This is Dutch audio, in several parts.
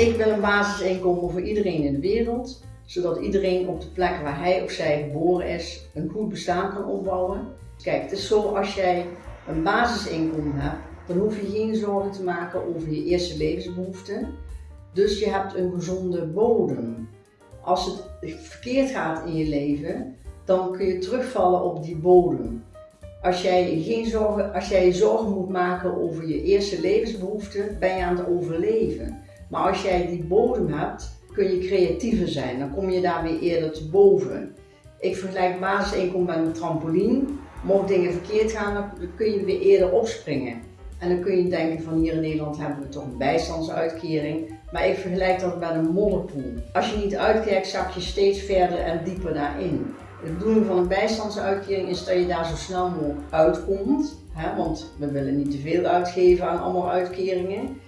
Ik wil een basisinkomen voor iedereen in de wereld, zodat iedereen op de plek waar hij of zij geboren is een goed bestaan kan opbouwen. Kijk, het is zo als jij een basisinkomen hebt, dan hoef je geen zorgen te maken over je eerste levensbehoeften. Dus je hebt een gezonde bodem. Als het verkeerd gaat in je leven, dan kun je terugvallen op die bodem. Als jij, geen zorgen, als jij je zorgen moet maken over je eerste levensbehoeften, ben je aan het overleven. Maar als jij die bodem hebt, kun je creatiever zijn. Dan kom je daar weer eerder te boven. Ik vergelijk basisinkomen met een trampoline. Mocht dingen verkeerd gaan, dan kun je weer eerder opspringen. En dan kun je denken van hier in Nederland hebben we toch een bijstandsuitkering. Maar ik vergelijk dat met een modderpoel. Als je niet uitkijkt, zak je steeds verder en dieper daarin. Het bedoeling van een bijstandsuitkering is dat je daar zo snel mogelijk uitkomt. Hè, want we willen niet te veel uitgeven aan allemaal uitkeringen.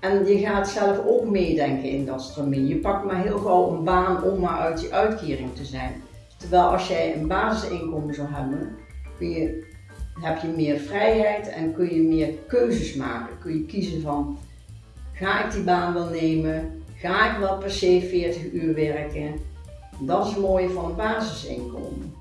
En je gaat zelf ook meedenken in dat stramien. Je pakt maar heel gauw een baan om maar uit die uitkering te zijn. Terwijl als jij een basisinkomen zou hebben, kun je, heb je meer vrijheid en kun je meer keuzes maken. Kun je kiezen van, ga ik die baan wel nemen? Ga ik wel per se 40 uur werken? Dat is het mooie van een basisinkomen.